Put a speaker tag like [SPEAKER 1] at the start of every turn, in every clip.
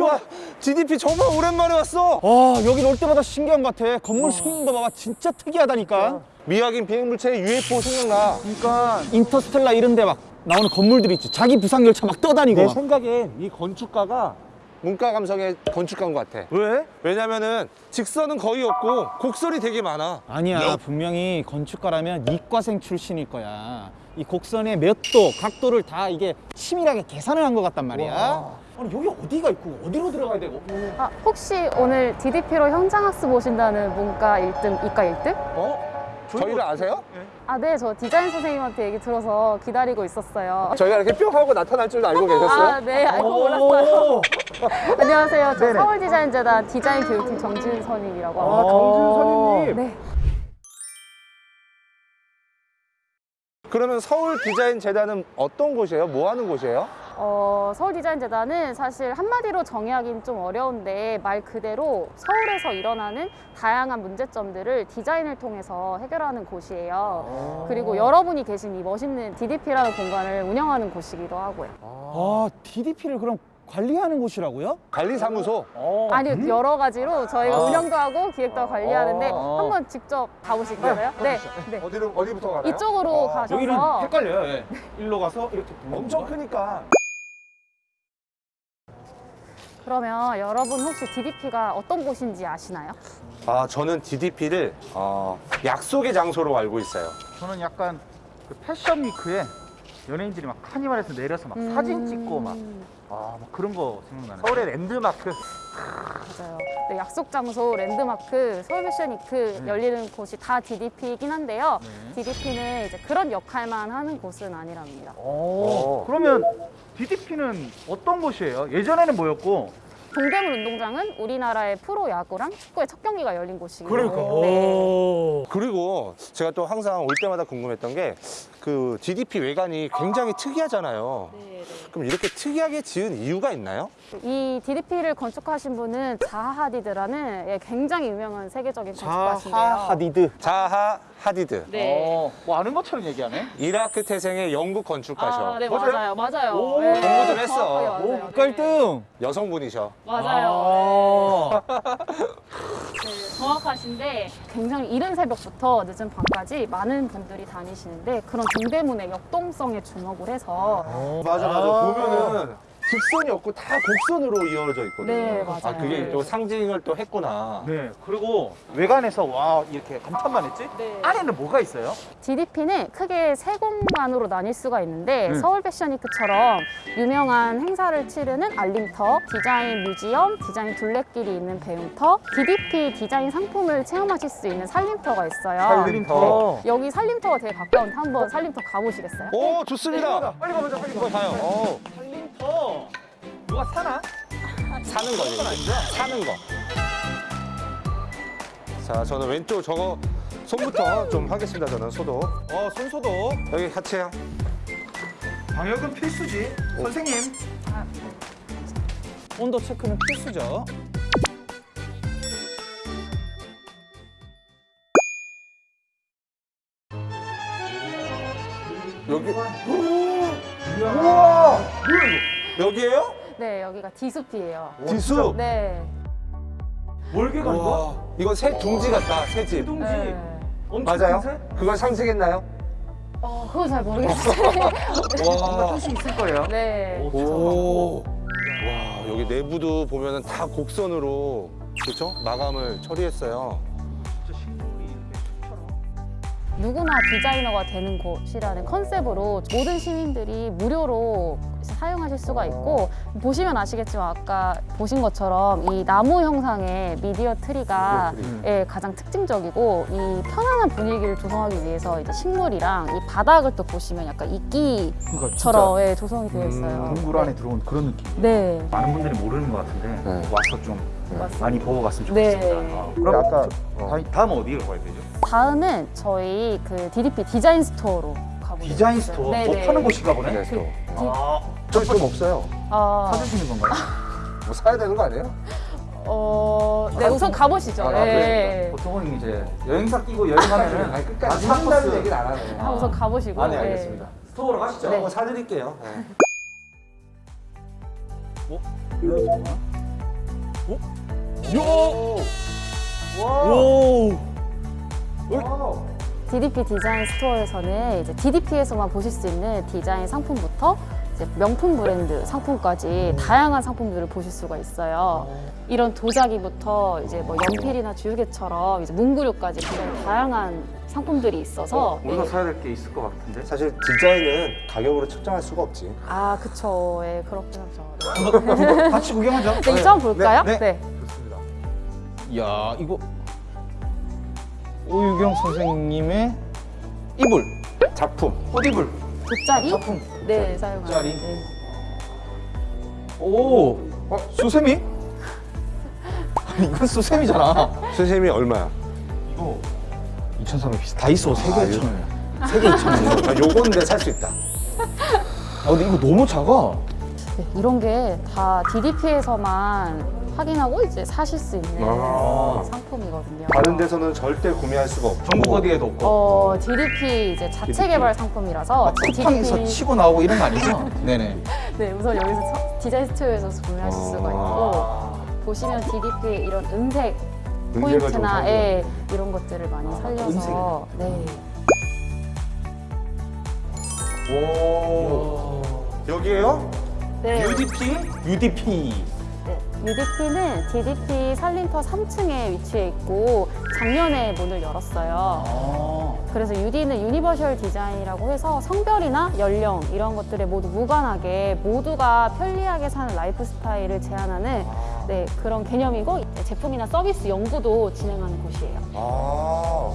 [SPEAKER 1] 와, GDP 정말 오랜만에 왔어.
[SPEAKER 2] 와 여기 올 때마다 신기한 것 같아 건물 생긴 거 봐봐 진짜 특이하다니까
[SPEAKER 1] 미확인 비행 물체 UFO 생각나.
[SPEAKER 2] 그러니까 인터스텔라 이런 데 막 나오는 건물들 있지 자기 부상 열차 막 떠다니고
[SPEAKER 3] 내
[SPEAKER 2] 막.
[SPEAKER 3] 생각엔 이 건축가가
[SPEAKER 1] 문과 감성의 건축가인 것 같아.
[SPEAKER 3] 왜?
[SPEAKER 1] 왜냐면은 직선은 거의 없고 곡선이 되게 많아.
[SPEAKER 2] 아니야 분명히 건축가라면 이과생 출신일 거야 이 곡선의 몇 도, 각도를 다 이게 치밀하게 계산을 한 것 같단 말이야 아니 여기 어디가 있고 어디로 들어가야 되고
[SPEAKER 4] 아, 혹시 오늘 DDP로 현장학습 오신다는 문과 1등, 이과 1등?
[SPEAKER 1] 어? 저희를 아세요?
[SPEAKER 4] 아, 네, 저 디자인 선생님한테 얘기 들어서 기다리고 있었어요.
[SPEAKER 1] 저희가 이렇게 뿅 하고 나타날 줄 알고 계셨어요?
[SPEAKER 4] 아, 네, 알고 몰랐어요. 안녕하세요. 저 서울디자인재단 디자인 교육팀 정진선임이라고
[SPEAKER 3] 아,
[SPEAKER 4] 합니다.
[SPEAKER 3] 정진 선임님.
[SPEAKER 4] 네.
[SPEAKER 1] 그러면 서울 디자인 재단은 어떤 곳이에요? 뭐 하는 곳이에요?
[SPEAKER 4] 어, 서울디자인재단은 사실 한마디로 정의하기는 좀 어려운데 말 그대로 서울에서 일어나는 다양한 문제점들을 디자인을 통해서 해결하는 곳이에요. 그리고 여러분이 계신 이 멋있는 DDP라는 공간을 운영하는 곳이기도 하고요.
[SPEAKER 2] 아 DDP를 그럼 관리하는 곳이라고요?
[SPEAKER 1] 관리사무소.
[SPEAKER 4] 아니 여러 가지로 저희가 운영도 하고 기획도 하고 관리하는데
[SPEAKER 2] 아.
[SPEAKER 4] 한번 직접 가보실까요? 네, 네.
[SPEAKER 1] 어디로 어디부터 가나요?
[SPEAKER 4] 이쪽으로
[SPEAKER 1] 아,
[SPEAKER 2] 여기는
[SPEAKER 4] 가셔서
[SPEAKER 2] 헷갈려요 예. 일로 가서 이렇게
[SPEAKER 1] 엄청? 크니까.
[SPEAKER 4] 그러면 여러분 혹시 DDP가 어떤 곳인지 아시나요?
[SPEAKER 1] 아 저는 DDP를 어, 약속의 장소로 알고 있어요.
[SPEAKER 3] 저는 약간 그 패션 위크에 연예인들이 막 카니발에서 내려서 막 사진 찍고 막, 아, 막 그런 거 생각나네. 서울의 랜드마크.
[SPEAKER 4] 맞아요. 네, 약속 장소, 랜드마크, 서울 패션위크 열리는 곳이 다 DDP이긴 한데요. DDP는 이제 그런 역할만 하는 곳은 아니랍니다.
[SPEAKER 3] 오. 그러면 DDP는 어떤 곳이에요? 예전에는 뭐였고?
[SPEAKER 4] 동대문 운동장은 우리나라의 프로 야구랑 축구의 첫 경기가 열린 곳이고.
[SPEAKER 2] 그러니까
[SPEAKER 4] 네.
[SPEAKER 1] 그리고 제가 또 항상 올 때마다 궁금했던 게 그 DDP 외관이 굉장히 특이하잖아요. 그럼 이렇게 특이하게 지은 이유가 있나요?
[SPEAKER 4] 이 DDP를 건축하신 분은 자하 하디드라는 예, 굉장히 유명한 세계적인 건축가신데요.
[SPEAKER 2] 자하 하디드
[SPEAKER 1] 자하 하디드.
[SPEAKER 4] 네.
[SPEAKER 3] 어, 뭐 아는 것처럼 얘기하네.
[SPEAKER 1] 이라크 태생의 영국 건축가셔.
[SPEAKER 4] 아, 네,
[SPEAKER 3] 맞아요?
[SPEAKER 4] 맞아요. 네,
[SPEAKER 1] 공부 좀 했어.
[SPEAKER 4] 정확하게 맞아요.
[SPEAKER 2] 오 국가일등
[SPEAKER 1] 여성분이셔.
[SPEAKER 4] 맞아요.
[SPEAKER 2] 아.
[SPEAKER 4] 네, 정확하신데 굉장히 이른 새벽부터 늦은 밤까지 많은 분들이 다니시는데 그런 동대문의 역동성에 주목을 해서
[SPEAKER 1] 맞아 맞아. 보면은 직선이 없고 다 곡선으로 이어져 있거든요.
[SPEAKER 4] 네, 맞아요.
[SPEAKER 1] 아 그게 또 상징을 또 했구나.
[SPEAKER 3] 네. 그리고 외관에서 와, 이렇게 감탄만 했지?
[SPEAKER 4] 네.
[SPEAKER 3] 안에는 뭐가 있어요?
[SPEAKER 4] DDP는 크게 세 공간으로 나뉠 수가 있는데
[SPEAKER 3] 음.
[SPEAKER 4] 서울 패션위크처럼 유명한 행사를 치르는 알림터, 디자인 뮤지엄, 디자인 둘레길이 있는 배움터, DDP 디자인 상품을 체험하실 수 있는 살림터가 있어요.
[SPEAKER 1] 살림터.
[SPEAKER 4] 여기 살림터가 되게 가까운데 한번 살림터 가보시겠어요?
[SPEAKER 1] 오 좋습니다. 빨리 가보자 빨리 가보자. 가요. 어.
[SPEAKER 2] 살림터 누가 사나?
[SPEAKER 1] 사는 거지. 사는 거. 자, 저는 왼쪽 저거 손부터 좀 하겠습니다. 저는 소독.
[SPEAKER 2] 어 손 소독
[SPEAKER 1] 여기 하체요.
[SPEAKER 3] 방역은 필수지. 선생님.
[SPEAKER 2] 온도 체크는 필수죠
[SPEAKER 1] 여기. 우와. 여기에요?
[SPEAKER 4] 네, 여기가 디숲이에요.
[SPEAKER 1] 지수.
[SPEAKER 4] 네.
[SPEAKER 3] 월계관인가?
[SPEAKER 1] 와, 이거 새 둥지 같다. 새 집.
[SPEAKER 3] 둥지.
[SPEAKER 4] 네.
[SPEAKER 3] 엄청
[SPEAKER 1] 맞아요?
[SPEAKER 3] 큰 새?
[SPEAKER 1] 그걸 상징했나요?
[SPEAKER 4] 어, 그건 잘 모르겠어요.
[SPEAKER 3] 뭔가
[SPEAKER 1] 와.
[SPEAKER 3] 뜻이 있을 거예요.
[SPEAKER 4] 네.
[SPEAKER 1] 오. 와, 여기 내부도 보면 은 다 곡선으로 그렇죠? 마감을 처리했어요.
[SPEAKER 4] 누구나 디자이너가 되는 곳이라는 컨셉으로 모든 시민들이 무료로 사용하실 수가 있고 보시면 아시겠지만 아까 보신 것처럼 이 나무 형상의 미디어 트리가 예, 가장 특징적이고 이 편안한 분위기를 조성하기 위해서 이제 식물이랑 이 바닥을 또 보시면 약간
[SPEAKER 3] 그러니까
[SPEAKER 4] 이끼처럼 예, 조성이 되어 있어요.
[SPEAKER 3] 동굴 안에 들어온 그런 느낌.
[SPEAKER 4] 네.
[SPEAKER 3] 많은 분들이 모르는 것 같은데
[SPEAKER 1] 네.
[SPEAKER 3] 와서 좀
[SPEAKER 4] 맞습니다.
[SPEAKER 3] 많이 보고 갔으면
[SPEAKER 4] 네.
[SPEAKER 3] 좋겠습니다. 아, 그럼 아까
[SPEAKER 1] 어.
[SPEAKER 3] 다음, 어디로 가야 되죠?
[SPEAKER 4] 다음은 저희 그 DDP 디자인 store로 가보겠습니다.
[SPEAKER 3] 디자인 store.
[SPEAKER 4] 네,
[SPEAKER 3] 뭐
[SPEAKER 4] 네.
[SPEAKER 3] 파는 곳인가 보네.
[SPEAKER 1] 네, 또.
[SPEAKER 3] 아,
[SPEAKER 1] 저 돈 없어요.
[SPEAKER 4] 아,
[SPEAKER 3] 사주시는 건가요?
[SPEAKER 1] 뭐 사야 되는 거 아니에요?
[SPEAKER 4] 어, 네, 우선 가보시죠.
[SPEAKER 3] 아,
[SPEAKER 4] 네.
[SPEAKER 3] 보통은 이제 여행사 끼고 여행하면은
[SPEAKER 1] 아니, 끝까지 사준다는. 얘기를 안 하네.
[SPEAKER 4] 한 우선 가보시고.
[SPEAKER 1] 아, 네, 알겠습니다.
[SPEAKER 3] store로 가시죠.
[SPEAKER 4] 네.
[SPEAKER 1] 한번 사드릴게요. 네.
[SPEAKER 2] 일로 들어가. 어? 요!
[SPEAKER 1] 와.
[SPEAKER 2] 오!
[SPEAKER 1] 와.
[SPEAKER 4] DDP 디자인 스토어에서는 이제 DDP에서만 보실 수 있는 디자인 상품부터 명품 브랜드 상품까지 다양한 상품들을 보실 수가 있어요. 이런 도자기부터 이제 뭐 연필이나 주유개처럼 이제 문구류까지 굉장히 다양한 상품들이 있어서
[SPEAKER 3] 우리가
[SPEAKER 4] 예.
[SPEAKER 3] 사야 될 게 있을 것 같은데.
[SPEAKER 1] 사실 디자인은 가격으로 측정할 수가 없지.
[SPEAKER 4] 아 그쵸 예 그렇긴 하죠.
[SPEAKER 2] 한번 같이 구경하자.
[SPEAKER 4] 네, 한번 볼까요?
[SPEAKER 2] 네,
[SPEAKER 4] 네.
[SPEAKER 1] 좋습니다.
[SPEAKER 2] 이야, 이거 오유경 선생님의 이불.
[SPEAKER 1] 작품.
[SPEAKER 2] 꽃이불.
[SPEAKER 4] 돗자리?
[SPEAKER 2] 작품.
[SPEAKER 4] 네.
[SPEAKER 2] 돗자리.
[SPEAKER 4] 네.
[SPEAKER 2] 오! 어, 수세미? 아니, 이건 수세미잖아.
[SPEAKER 1] 선생님이 얼마야?
[SPEAKER 2] 이거 2,300 비싸. 다이소 3개
[SPEAKER 1] 아,
[SPEAKER 2] 2,000원이야. 3개 2,000원.
[SPEAKER 1] 아, 요거는 내가 살수 있다.
[SPEAKER 2] 아, 근데 이거 너무 작아.
[SPEAKER 4] 네, 이런 게 다 DDP에서만 확인하고 이제 사실 수 있는
[SPEAKER 1] 아.
[SPEAKER 4] 상품이거든요.
[SPEAKER 1] 다른 데서는 절대 구매할 수가 없고.
[SPEAKER 2] 전국 어디에도 없고.
[SPEAKER 4] 어, DDP 이제 자체
[SPEAKER 1] DDP.
[SPEAKER 4] 개발 상품이라서
[SPEAKER 2] 막 쿠팡에서
[SPEAKER 4] DDP
[SPEAKER 2] 치고 나오고 이런 거 아니죠? 네네.
[SPEAKER 4] 네, 우선 여기서 서- 디자인 스토어에서 구매하실 수가 있고
[SPEAKER 1] 아.
[SPEAKER 4] 보시면 DDP 이런 은색 포인트나. 예, 이런 것들을 많이 살려서 네.
[SPEAKER 1] 오. 여기에요?
[SPEAKER 4] 네.
[SPEAKER 2] UDP? UDP.
[SPEAKER 4] 네, UDP는 DDP 살림터 3층에 위치해 있고 작년에 문을 열었어요.
[SPEAKER 2] 아.
[SPEAKER 4] 그래서 UD는 universal 디자인이라고 해서 성별이나 연령 이런 것들에 모두 무관하게 모두가 편리하게 사는 라이프 스타일을 제안하는 네, 그런 개념이고 제품이나 서비스 연구도 진행하는 곳이에요.
[SPEAKER 1] 아.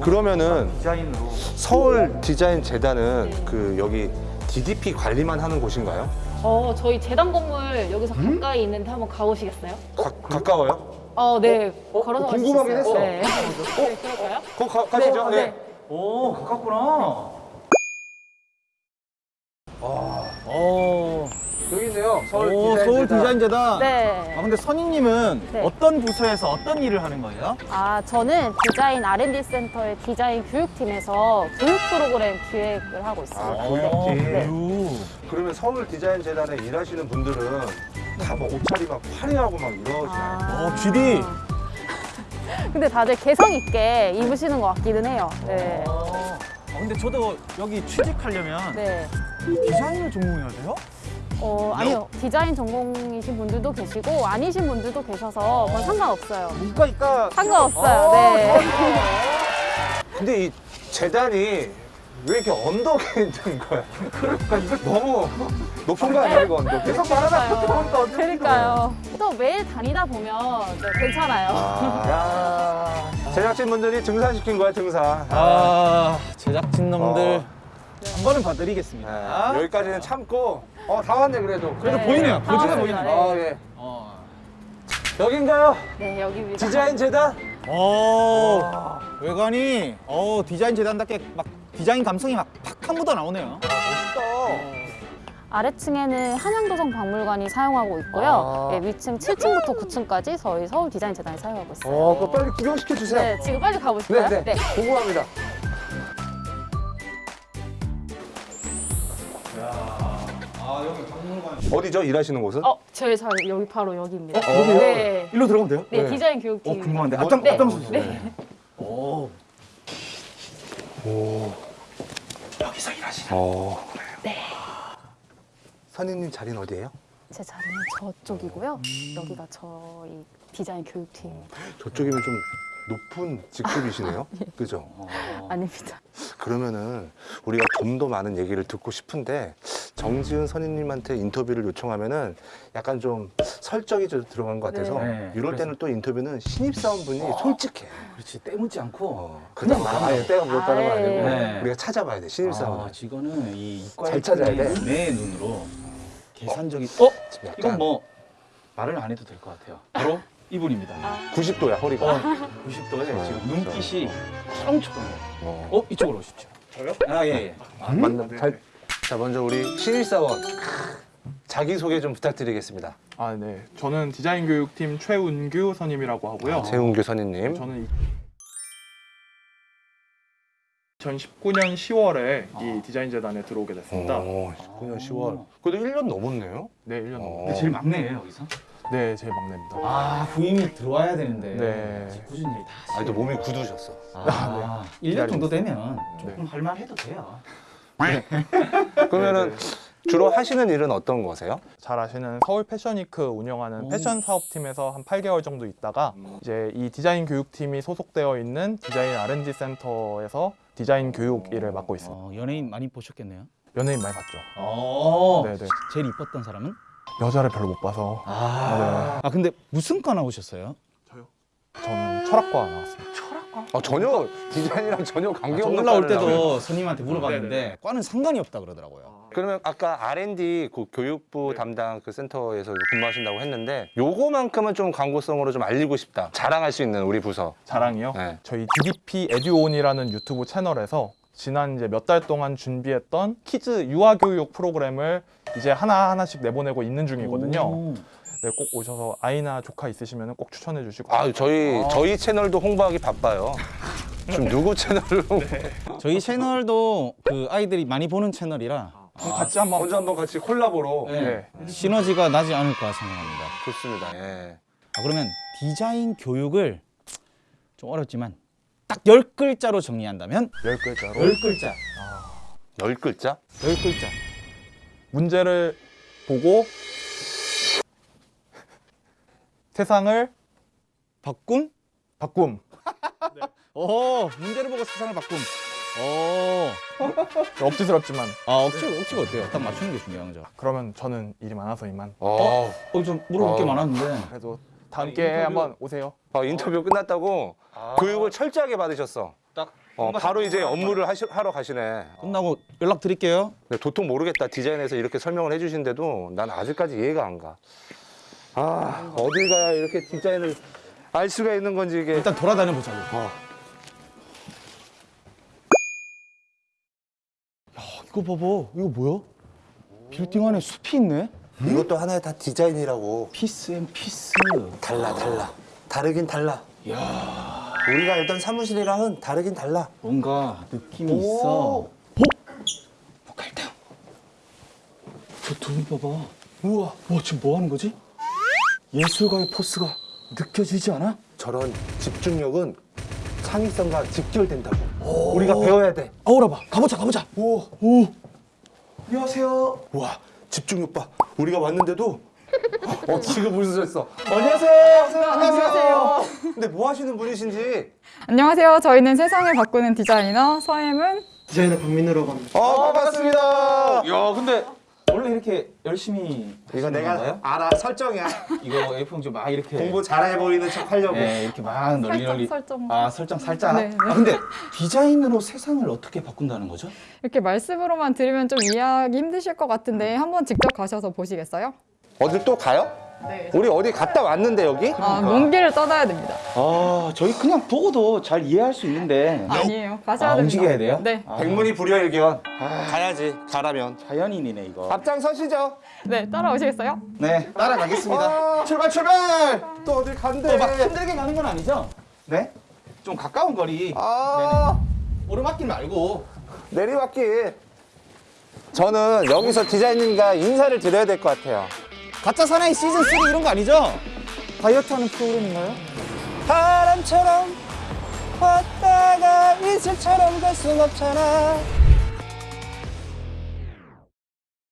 [SPEAKER 1] 그러면은
[SPEAKER 3] 디자인으로.
[SPEAKER 1] 서울 디자인 재단은 그 여기 DDP 관리만 하는 곳인가요?
[SPEAKER 4] 어, 저희 재단 건물 여기서 가까이 있는데 한번 가보시겠어요?
[SPEAKER 1] 가, 가까워요?
[SPEAKER 4] 어, 네. 걸어서
[SPEAKER 1] 어,
[SPEAKER 4] 가실 수
[SPEAKER 1] 궁금하긴. 했어.
[SPEAKER 4] 네. 네, 그럴까요?
[SPEAKER 1] 거 가, 가시죠.
[SPEAKER 4] 네,
[SPEAKER 1] 네.
[SPEAKER 4] 네.
[SPEAKER 3] 오, 가깝구나.
[SPEAKER 2] 어.
[SPEAKER 1] 서울
[SPEAKER 2] 오,
[SPEAKER 1] 디자인
[SPEAKER 2] 서울
[SPEAKER 1] 재단.
[SPEAKER 2] 디자인재단.
[SPEAKER 4] 네.
[SPEAKER 2] 아, 근데 선임님은
[SPEAKER 4] 네.
[SPEAKER 2] 어떤 부서에서 어떤 일을 하는 거예요?
[SPEAKER 4] 아, 저는 디자인 R&D 센터의 디자인 교육팀에서 교육 프로그램 기획을 하고 있습니다.
[SPEAKER 1] 아, 교육팀.
[SPEAKER 4] 네.
[SPEAKER 2] 교육.
[SPEAKER 1] 그러면 서울 디자인 재단에 일하시는 분들은 다 뭐 옷차림 막 화려하고 막 이러시나요?
[SPEAKER 4] 아.
[SPEAKER 2] 어, GD.
[SPEAKER 4] 근데 다들 개성 있게 입으시는 것 같기는 해요. 네.
[SPEAKER 2] 아, 근데 저도 여기 취직하려면
[SPEAKER 4] 네.
[SPEAKER 2] 디자인을 전공해야 돼요?
[SPEAKER 4] 어, 아니요. 디자인 전공이신 분들도 계시고 아니신 분들도 계셔서 그건 상관없어요.
[SPEAKER 2] 문과니까
[SPEAKER 4] 상관없어요. 네.
[SPEAKER 1] 근데 이 재단이 왜 이렇게 언덕에 있는 거야? 너무 높은 거 아니야 이거 언덕이?
[SPEAKER 3] 계속 말하다. 보니까 어떻게
[SPEAKER 4] 그러니까요. 또 매일 다니다 보면 네, 괜찮아요.
[SPEAKER 1] 아, 제작진분들이 등산시킨 거야 등산.
[SPEAKER 2] 아, 제작진 놈들
[SPEAKER 1] 어.
[SPEAKER 2] 한 번은 봐드리겠습니다.
[SPEAKER 1] 아, 여기까지는 참고 어 다 왔네 그래도.
[SPEAKER 2] 그래도
[SPEAKER 4] 네.
[SPEAKER 2] 보이네요.
[SPEAKER 4] 다
[SPEAKER 2] 고지가
[SPEAKER 4] 왔습니다.
[SPEAKER 2] 보이네요.
[SPEAKER 1] 아 예.
[SPEAKER 2] 어.
[SPEAKER 1] 여긴가요?
[SPEAKER 4] 네, 여기입니다.
[SPEAKER 1] 디자인 재단?
[SPEAKER 2] 오, 외관이 어 디자인 재단답게 막 디자인 감성이 막 팍팍 묻어 나오네요.
[SPEAKER 4] 아래층에는 한양도성 박물관이 사용하고 있고요.
[SPEAKER 1] 아.
[SPEAKER 4] 네, 위층 7층부터 9층까지 저희 서울 디자인 재단이 사용하고 있어요.
[SPEAKER 1] 어, 그거 빨리 구경시켜 주세요.
[SPEAKER 4] 네, 지금 빨리 가보실까요?
[SPEAKER 1] 네, 네. 궁금합니다.
[SPEAKER 2] 아 여기 박물관.
[SPEAKER 1] 어디죠? 일하시는 곳은?
[SPEAKER 4] 어, 저희 자 여기 바로 여기입니다.
[SPEAKER 1] 어, 여기요?
[SPEAKER 4] 네.
[SPEAKER 2] 일로 들어가면 돼요?
[SPEAKER 4] 네,
[SPEAKER 1] 네.
[SPEAKER 4] 디자인 교육팀.
[SPEAKER 2] 어 궁금한데 앞장
[SPEAKER 4] 네.
[SPEAKER 2] 앞장 서 주세요.
[SPEAKER 4] 네.
[SPEAKER 2] 오
[SPEAKER 1] 오.
[SPEAKER 2] 여기서 일하시나?
[SPEAKER 1] 어. 네. 선임님 자리는 어디예요?
[SPEAKER 4] 제 자리는 저쪽이고요. 여기가 저희 디자인 교육팀
[SPEAKER 1] 저쪽이면 좀 높은 직급이시네요. 그죠?
[SPEAKER 4] 아닙니다.
[SPEAKER 1] 그러면은 우리가 좀 더 많은 얘기를 듣고 싶은데 정지은 선임님한테 인터뷰를 요청하면 은 약간 좀 설정이 좀 들어간 것 같아서
[SPEAKER 2] 네.
[SPEAKER 1] 이럴 때는 또 인터뷰는 신입사원분이 솔직해.
[SPEAKER 2] 그렇지 떼묻지 않고
[SPEAKER 1] 어, 그냥 막 아예 때가 묻었다는 거 아니고
[SPEAKER 2] 네.
[SPEAKER 1] 우리가 찾아봐야 돼 신입사원.
[SPEAKER 2] 아, 이거는 이 이과
[SPEAKER 1] 잘 찾아야 돼.
[SPEAKER 2] 내 눈으로 계산적인. 어?
[SPEAKER 1] 약간
[SPEAKER 2] 이건 뭐 말을 안 해도 될 것 같아요. 바로 이분입니다.
[SPEAKER 1] 90도야 허리가.
[SPEAKER 2] 어, 90도에
[SPEAKER 1] 어,
[SPEAKER 2] 지금
[SPEAKER 1] 그렇죠.
[SPEAKER 2] 눈빛이 초롱초롱해요.
[SPEAKER 1] 어.
[SPEAKER 2] 어 이쪽으로 오십시오. 저요? 아 예. 예.
[SPEAKER 1] 아, 맞나? 잘, 자 먼저 우리 신입사원 자기 소개 좀 부탁드리겠습니다.
[SPEAKER 5] 아, 네. 저는 디자인 교육팀 최운규 선임이라고 하고요.
[SPEAKER 1] 아, 재웅규 선임님.
[SPEAKER 5] 저는 2019년 10월에 이 디자인 재단에 들어오게 됐습니다.
[SPEAKER 1] 오, 19년 10월. 그래도 1년 넘었네요.
[SPEAKER 5] 네, 1년
[SPEAKER 1] 어.
[SPEAKER 2] 근데 제일 막내예요 여기서?
[SPEAKER 5] 네, 제 막내입니다.
[SPEAKER 2] 아 부임이 들어와야 되는데
[SPEAKER 5] 네.
[SPEAKER 2] 꾸준히 다
[SPEAKER 1] 아니, 또 몸이 굳으셨어.
[SPEAKER 2] 아, 1년 정도 되면 조금
[SPEAKER 5] 네.
[SPEAKER 2] 할만해도 돼요.
[SPEAKER 1] 그러면은 주로 하시는 일은 어떤 거세요?
[SPEAKER 5] 잘 아시는 서울 패션위크 운영하는
[SPEAKER 2] 오.
[SPEAKER 5] 패션 사업팀에서 한 8개월 정도 있다가 이제 이 디자인 교육팀이 소속되어 있는 디자인 R&D 센터에서 디자인 교육 일을 맡고 있습니다.
[SPEAKER 2] 어, 연예인 많이 보셨겠네요.
[SPEAKER 5] 연예인 많이 봤죠?
[SPEAKER 2] 어.
[SPEAKER 5] 네, 네.
[SPEAKER 2] 제일 이뻤던 사람은?
[SPEAKER 5] 여자를 별로 못 봐서
[SPEAKER 2] 아, 아 근데 무슨 과 나오셨어요?
[SPEAKER 5] 저는 철학과 나왔습니다.
[SPEAKER 1] 아, 전혀 디자인이랑 전혀
[SPEAKER 2] 아, 저
[SPEAKER 1] 관계없는
[SPEAKER 2] 올라올
[SPEAKER 1] 과를 나와요.
[SPEAKER 2] 때도 선임한테 물어봤는데 과는 상관이 없다 그러더라고요.
[SPEAKER 1] 그러면 아까 R&D 그 교육부 담당 그 센터에서 근무하신다고 했는데 요거만큼은 좀 광고성으로 좀 알리고 싶다. 자랑할 수 있는 우리 부서.
[SPEAKER 5] 자랑이요?
[SPEAKER 1] 네.
[SPEAKER 5] 저희 DDP 에듀온이라는 유튜브 채널에서 지난 이제 몇 달 동안 준비했던 kids 유아 교육 프로그램을 이제 하나 하나씩 내보내고 있는 중이거든요.
[SPEAKER 2] 오.
[SPEAKER 5] 네, 꼭 오셔서 아이나 조카 있으시면 꼭 추천해 주시고.
[SPEAKER 1] 아, 저희 저희 채널도 홍보하기 바빠요. 지금 누구 채널로?
[SPEAKER 2] 저희 채널도 그 아이들이 많이 보는 채널이라
[SPEAKER 5] 그럼 같이 한번.
[SPEAKER 1] 먼저 한번 같이 콜라보로.
[SPEAKER 2] 네. 시너지가 나지 않을까 생각합니다.
[SPEAKER 1] 좋습니다. 예.
[SPEAKER 2] 아, 그러면 디자인 교육을 좀 어렵지만 딱 열 글자로 정리한다면
[SPEAKER 5] 열 글자로
[SPEAKER 2] 글자.
[SPEAKER 1] 열 글자?
[SPEAKER 2] 열 글자.
[SPEAKER 5] 문제를 보고 세상을
[SPEAKER 2] 바꿈?
[SPEAKER 5] 바꿈.
[SPEAKER 2] 오, 문제를 보고 세상을 바꿈. 오.
[SPEAKER 5] 억지스럽지만
[SPEAKER 2] 아, 억지 억지가 어때요? 딱 맞추는 게 중요한 거죠.
[SPEAKER 5] 그러면 저는 일이 많아서 이만.
[SPEAKER 1] 어.
[SPEAKER 2] 어, 좀 물어볼 게
[SPEAKER 1] 어.
[SPEAKER 2] 많았는데.
[SPEAKER 5] 그래도 다음 기회에 한번 오세요.
[SPEAKER 1] 어, 인터뷰 끝났다고 교육을 철저하게 받으셨어.
[SPEAKER 2] 딱
[SPEAKER 1] 어, 바로 이제 업무를 하시, 하러 가시네.
[SPEAKER 2] 끝나고 연락 드릴게요.
[SPEAKER 1] 근데 도통 모르겠다. 디자인에서 이렇게 설명을 해주신데도 난 아직까지 이해가 안 가. 아, 어딜 가야 이렇게 디자인을 알 수가 있는 건지 이게.
[SPEAKER 2] 일단 돌아다녀 보자고.
[SPEAKER 1] 어.
[SPEAKER 2] 이거 봐봐. 이거 뭐야? 빌딩 안에 숲이 있네.
[SPEAKER 1] 이것도 하나의 다 디자인이라고.
[SPEAKER 2] peace and peace.
[SPEAKER 1] 달라, 달라. 다르긴 달라.
[SPEAKER 2] 야,
[SPEAKER 1] 우리가 알던 사무실이랑은 다르긴 달라.
[SPEAKER 2] 뭔가 느낌이
[SPEAKER 1] 오.
[SPEAKER 2] 있어. 어? 뭐 갈등. 저두분 봐봐. 우와, 와 지금 뭐 하는 거지? 예술가의 포스가 느껴지지 않아?
[SPEAKER 1] 저런 집중력은 창의성과 직결된다고. 우리가 배워야 돼.
[SPEAKER 2] 아우라 봐. 가보자, 가보자.
[SPEAKER 1] 오,
[SPEAKER 2] 오.
[SPEAKER 1] 안녕하세요. 와, 집중력 봐. 우리가 왔는데도 어, 지금 웃으셨어.
[SPEAKER 2] 안녕하세요.
[SPEAKER 6] 안녕하세요.
[SPEAKER 1] 근데 뭐 하시는 분이신지.
[SPEAKER 6] 안녕하세요. 저희는 세상을 바꾸는 디자이너 서엠은
[SPEAKER 2] 디자이너 박민우라고 합니다.
[SPEAKER 1] 어, 반갑습니다.
[SPEAKER 2] 야, 근데 원래 이렇게 열심히
[SPEAKER 1] 이거 내가
[SPEAKER 2] 건가요?
[SPEAKER 1] 알아. 설정이야.
[SPEAKER 2] 이거 F 좀막 이렇게
[SPEAKER 1] 공부 잘해 보이는 척 하려고.
[SPEAKER 2] 네, 이렇게 막 널리
[SPEAKER 6] 설정,
[SPEAKER 2] 널리
[SPEAKER 6] 설정.
[SPEAKER 2] 아 설정 살짝
[SPEAKER 6] 네, 네.
[SPEAKER 2] 아 근데 디자인으로 세상을 어떻게 바꾼다는 거죠?
[SPEAKER 6] 이렇게 말씀으로만 들으면 좀 이해하기 힘드실 것 같은데 한번 직접 가셔서 보시겠어요?
[SPEAKER 1] 어딜 또 가요?
[SPEAKER 6] 네.
[SPEAKER 1] 우리 어디 갔다 왔는데 여기?
[SPEAKER 6] 아, 먼 길을 떠나야 됩니다.
[SPEAKER 2] 아 저희 그냥 보고도 잘 이해할 수 있는데
[SPEAKER 6] 아니에요. 가셔야
[SPEAKER 2] 아,
[SPEAKER 6] 됩니다.
[SPEAKER 2] 움직여야 돼요?
[SPEAKER 6] 네.
[SPEAKER 2] 아,
[SPEAKER 1] 백문이 불여일견. 가야지. 가라면.
[SPEAKER 2] 자연인이네 이거
[SPEAKER 1] 앞장 서시죠.
[SPEAKER 6] 네, 따라오시겠어요?
[SPEAKER 2] 네 따라가겠습니다
[SPEAKER 1] 아, 출발 출발. 또 어딜 간대.
[SPEAKER 2] 또막 힘들게 가는 건 아니죠? 네? 좀 가까운 거리
[SPEAKER 1] 아,
[SPEAKER 2] 오르막길 말고
[SPEAKER 1] 내리막길. 저는 여기서 디자이너님과 인사를 드려야 될 것 같아요.
[SPEAKER 2] 가짜 사나이 시즌 3 이런 거 아니죠? 다이어트 하는 프로그램인가요?
[SPEAKER 1] 바람처럼 왔다가 이슬처럼 갈 순 없잖아.